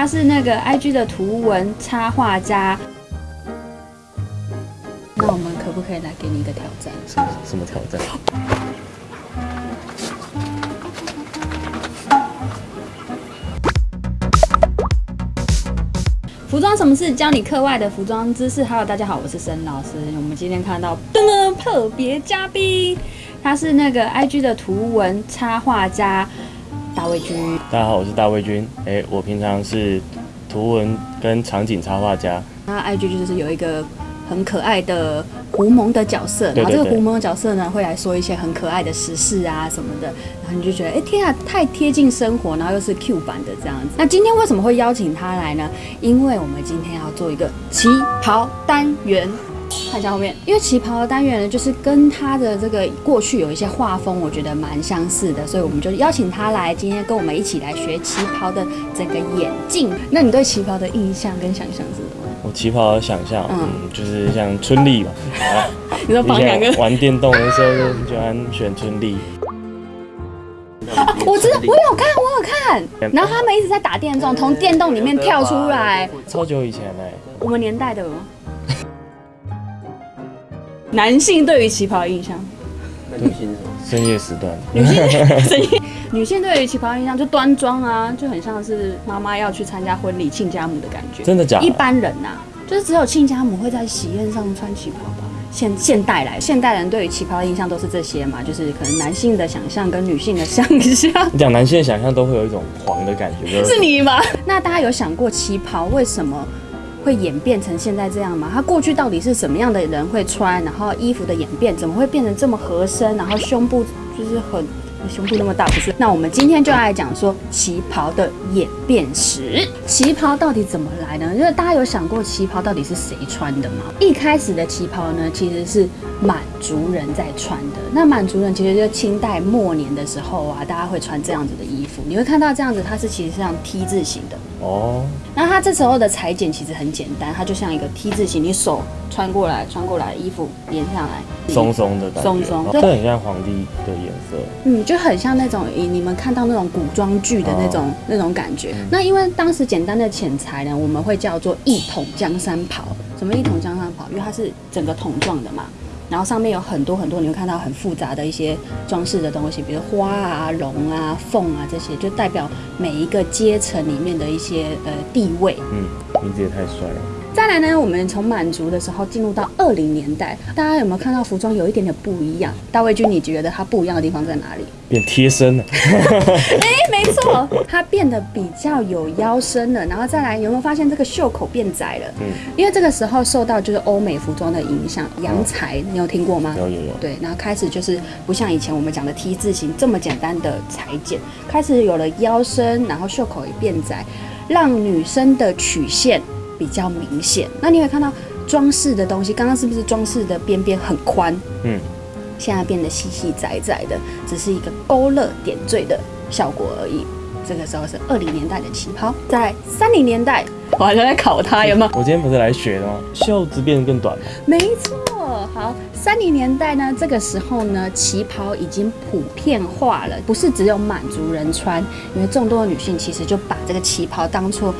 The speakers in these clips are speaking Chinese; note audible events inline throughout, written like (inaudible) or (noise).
他是那个 IG 的图文插画家。那我们可不可以来给你一个挑战？什么什么挑战？服装什么事？教你课外的服装知识。Hello，大家好，我是沈老师。我们今天看到噔噔特别嘉宾，他是那个 IG 的图文插画家大卫君。大家好，我是大卫君。哎，我平常是图文跟场景插画家。那 IG 就是有一个很可爱的狐獴的角色，然后这个狐獴的角色呢会来说一些很可爱的时事啊什么的，然后你就觉得哎天啊，太贴近生活，然后又是 Q 版的这样子。那今天为什么会邀请他来呢？因为我们今天要做一个旗袍单元。看一下后面，因为旗袍的单元呢，就是跟他的这个过去有一些画风，我觉得蛮相似的，所以我们就邀请他来，今天跟我们一起来学旗袍的整个眼镜。那你对旗袍的印象跟想象是什么？我旗袍的想象，嗯，就是像春丽嘛。你说绑两个？玩电动的时候就喜欢选春丽。(laughs) 我知道，我有看，我有看。(laughs) 然后他们一直在打电动，从电动里面跳出来。超久以前嘞。我们年代的。男性对于旗袍的印象，那女性是什么？深夜时段。女性 (laughs) 深夜，女性对于旗袍印象就端庄啊，就很像是妈妈要去参加婚礼亲家母的感觉。真的假？一般人呐，就是只有亲家母会在喜宴上穿旗袍吧。现现代来，现代人对于旗袍的印象都是这些嘛，就是可能男性的想象跟女性的想象。(laughs) 你讲男性的想象都会有一种黄的感觉，是你吗？(laughs) 那大家有想过旗袍为什么？会演变成现在这样吗？他过去到底是什么样的人会穿？然后衣服的演变怎么会变成这么合身？然后胸部就是很胸部那么大，不是？那我们今天就来讲说旗袍的演变史。旗袍到底怎么来呢？因为大家有想过旗袍到底是谁穿的吗？一开始的旗袍呢，其实是满族人在穿的。那满族人其实就清代末年的时候啊，大家会穿这样子的衣服。你会看到这样子，它是其实像 T 字形的。哦，那它这时候的裁剪其实很简单，它就像一个 T 字形，你手穿过来，穿过来，衣服连上来，松松的，松松，这很像皇帝的颜色，嗯，就很像那种你你们看到那种古装剧的那种那种感觉。那因为当时简单的剪裁呢，我们会叫做一统江山袍。什么一统江山袍？因为它是整个桶状的嘛。然后上面有很多很多，你会看到很复杂的一些装饰的东西，比如花啊、龙啊、凤啊这些，就代表每一个阶层里面的一些呃地位。嗯，名字也太帅了。再来呢，我们从满族的时候进入到二零年代，大家有没有看到服装有一点点不一样？大卫君，你觉得它不一样的地方在哪里？变贴身了。(laughs) 哎，没错，它变得比较有腰身了。然后再来，有没有发现这个袖口变窄了？嗯，因为这个时候受到就是欧美服装的影响，洋裁，你有听过吗？有有有。对，然后开始就是不像以前我们讲的 T 字形这么简单的裁剪，开始有了腰身，然后袖口也变窄，让女生的曲线。比较明显，那你会看到装饰的东西，刚刚是不是装饰的边边很宽？嗯，现在变得细细窄窄的，只是一个勾勒点缀的效果而已。这个时候是二零年代的旗袍，在三零年代，我好像在考他有吗？我今天不是来学的吗？袖子变得更短了。没错，好，三零年代呢，这个时候呢，旗袍已经普遍化了，不是只有满族人穿，因为众多的女性其实就把这个旗袍当做。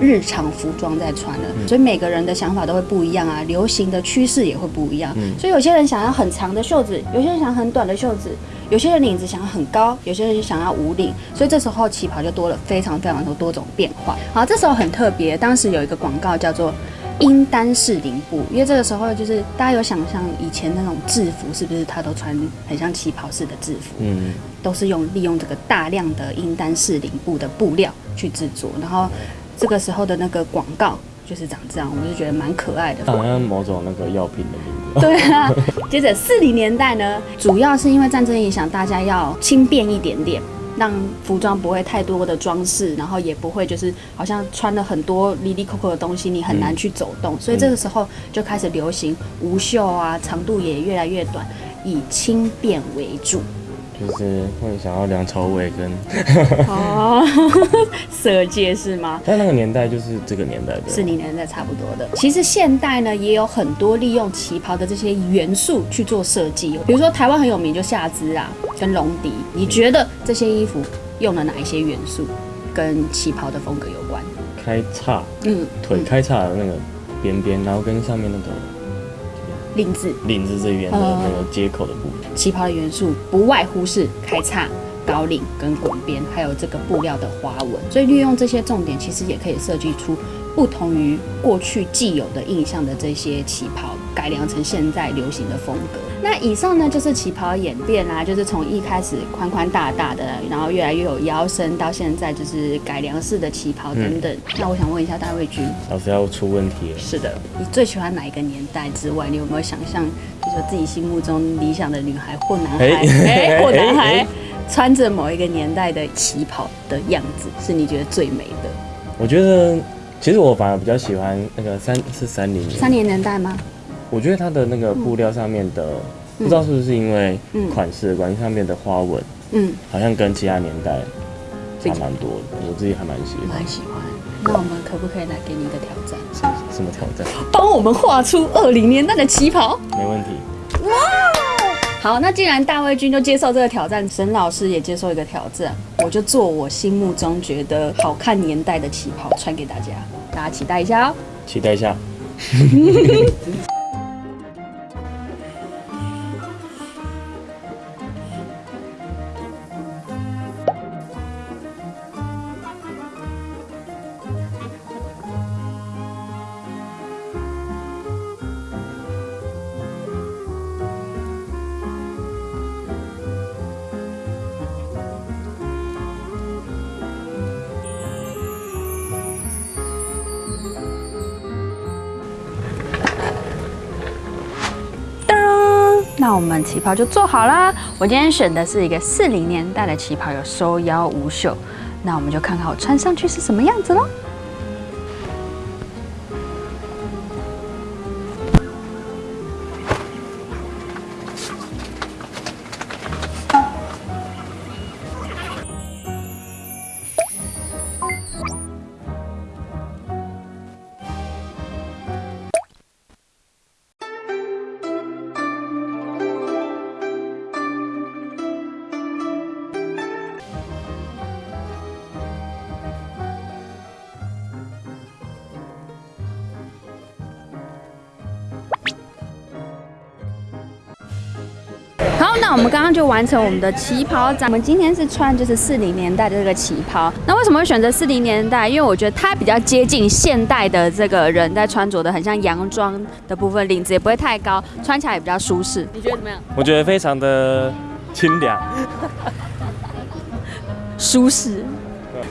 日常服装在穿了，所以每个人的想法都会不一样啊，流行的趋势也会不一样。所以有些人想要很长的袖子，有些人想要很短的袖子，有些人领子想要很高，有些人想要无领。所以这时候旗袍就多了非常非常多多种变化。好，这时候很特别，当时有一个广告叫做“英丹式领布”，因为这个时候就是大家有想象以前那种制服是不是他都穿很像旗袍式的制服？嗯，都是用利用这个大量的英丹式领布的布料去制作，然后。这个时候的那个广告就是长这样，我就觉得蛮可爱的，好像某种那个药品的名字。(laughs) 对啊，接着四零年代呢，主要是因为战争影响，大家要轻便一点点，让服装不会太多的装饰，然后也不会就是好像穿了很多里里扣扣的东西，你很难去走动，所以这个时候就开始流行无袖啊，长度也越来越短，以轻便为主。就是会想要梁朝伟跟哦，色戒是吗？(laughs) 在那个年代就是这个年代的，是你年代差不多的。其实现代呢也有很多利用旗袍的这些元素去做设计，比如说台湾很有名就夏姿啊，跟龙迪。你觉得这些衣服用了哪一些元素跟旗袍的风格有关？开叉，嗯，腿开叉的那个边边，然后跟上面那个领子领子这边的哦那个接口的部分。旗袍的元素不外乎是开叉、高领跟滚边，还有这个布料的花纹。所以利用这些重点，其实也可以设计出不同于过去既有的印象的这些旗袍，改良成现在流行的风格。那以上呢就是旗袍演变啦、就是从一开始宽宽大大的，然后越来越有腰身，到现在就是改良式的旗袍等等。那我想问一下大卫君，老师要出问题了。是的，你最喜欢哪一个年代之外，你有没有想象，就是说自己心目中理想的女孩或男孩，哎哎、或男 (laughs) 哎孩哎穿着某一个年代的旗袍的样子，是你觉得最美的？我觉得其实我反而比较喜欢那个三是三零年，三年年代吗？我觉得它的那个布料上面的，不知道是不是因为嗯款式的关系，上面的花纹嗯，好像跟其他年代差蛮多的，我自己还蛮喜欢。蛮喜欢。那我们可不可以来给你一个挑战，什么挑战？帮我们画出二零年代的旗袍？没问题。好，那既然大卫君就接受这个挑战，沈老师也接受一个挑战，我就做我心目中觉得好看年代的旗袍穿给大家，大家期待一下哦。期待一下。(laughs) 那我们旗袍就做好啦。我今天选的是一个四零年代的旗袍，有收腰无袖。那我们就看看我穿上去是什么样子喽。我们刚刚就完成我们的旗袍展。我们今天是穿就是四零年代的这个旗袍。那为什么会选择四零年代？因为我觉得它比较接近现代的这个人在穿着的，很像洋装的部分，领子也不会太高，穿起来也比较舒适。你觉得怎么样？我觉得非常的清凉。(laughs) (laughs) 舒适。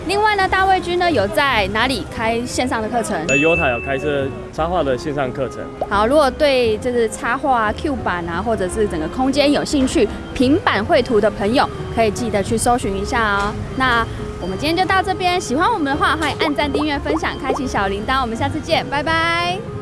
另外呢，大卫君呢有在哪里开线上的课程？呃，优塔有开设插画的线上课程，好，如果对就是插画啊、Q 版啊，或者是整个空间有兴趣，平板绘图的朋友，可以记得去搜寻一下哦。那我们今天就到这边，喜欢我们的话，欢迎按赞、订阅、分享、开启小铃铛。我们下次见，拜拜。